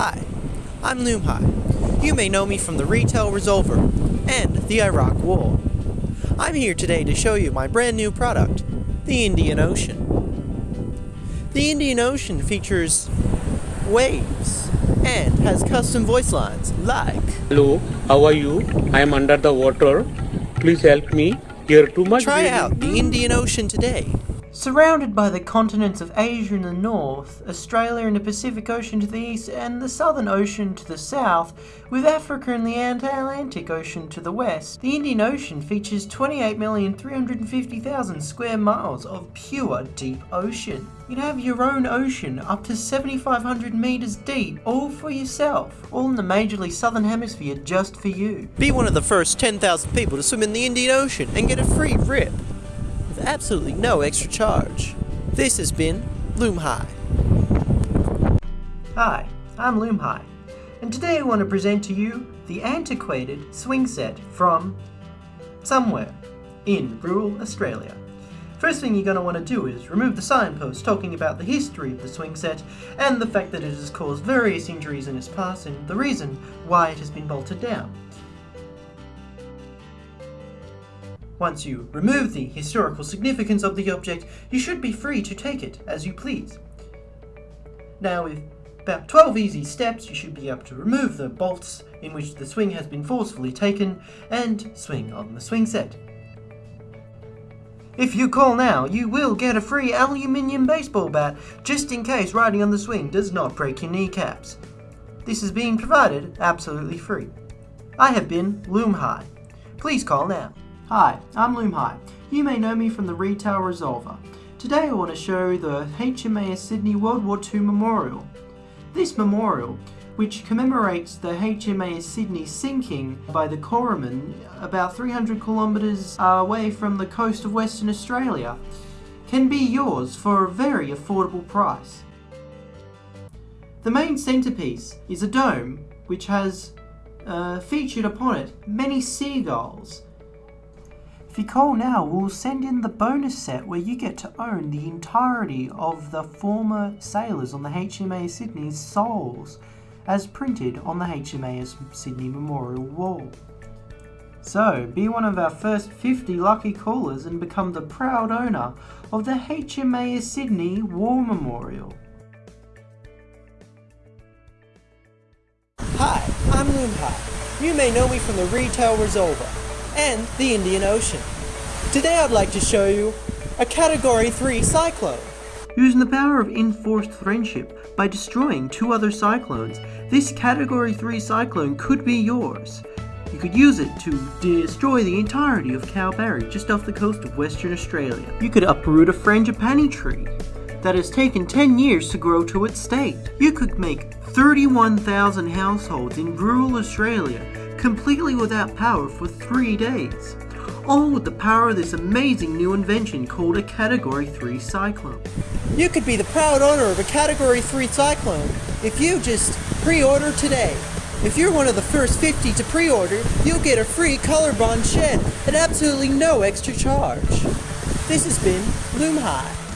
Hi, I'm Loomhai. You may know me from the Retail Resolver and the Iraq War. I'm here today to show you my brand new product, the Indian Ocean. The Indian Ocean features waves and has custom voice lines like Hello, how are you? I am under the water. Please help me. Here too much. Try breathing. out the Indian Ocean today. Surrounded by the continents of Asia in the north, Australia and the Pacific Ocean to the east, and the Southern Ocean to the south, with Africa and the Atlantic Ocean to the west, the Indian Ocean features 28,350,000 square miles of pure deep ocean. You can have your own ocean up to 7,500 meters deep, all for yourself, all in the majorly southern hemisphere just for you. Be one of the first 10,000 people to swim in the Indian Ocean and get a free rip absolutely no extra charge. This has been Loom High. Hi, I'm Loom High, and today I want to present to you the antiquated swing set from somewhere in rural Australia. First thing you're going to want to do is remove the signpost talking about the history of the swing set and the fact that it has caused various injuries in its past and the reason why it has been bolted down. Once you remove the historical significance of the object, you should be free to take it as you please. Now with about 12 easy steps, you should be able to remove the bolts in which the swing has been forcefully taken and swing on the swing set. If you call now, you will get a free aluminium baseball bat just in case riding on the swing does not break your kneecaps. This is being provided absolutely free. I have been Loom High. Please call now. Hi, I'm Loom High. You may know me from the Retail Resolver. Today I want to show the HMAS Sydney World War II Memorial. This memorial, which commemorates the HMAS Sydney sinking by the Kormoran about 300 kilometres away from the coast of Western Australia, can be yours for a very affordable price. The main centrepiece is a dome which has uh, featured upon it many seagulls if you call now, we'll send in the bonus set where you get to own the entirety of the former sailors on the HMAS Sydney's souls, as printed on the HMAS Sydney Memorial wall. So, be one of our first 50 lucky callers and become the proud owner of the HMAS Sydney War Memorial. Hi, I'm Loomhai. You may know me from the Retail Resolver and the Indian Ocean. Today I'd like to show you a Category 3 cyclone. Using the power of enforced friendship by destroying two other cyclones, this Category 3 cyclone could be yours. You could use it to destroy the entirety of Kalbarri just off the coast of Western Australia. You could uproot a frangipani tree that has taken 10 years to grow to its state. You could make 31,000 households in rural Australia completely without power for three days. All with the power of this amazing new invention called a Category 3 Cyclone. You could be the proud owner of a Category 3 Cyclone if you just pre-order today. If you're one of the first 50 to pre-order, you'll get a free Colorbond shed at absolutely no extra charge. This has been Loom High.